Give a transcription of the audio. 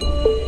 Música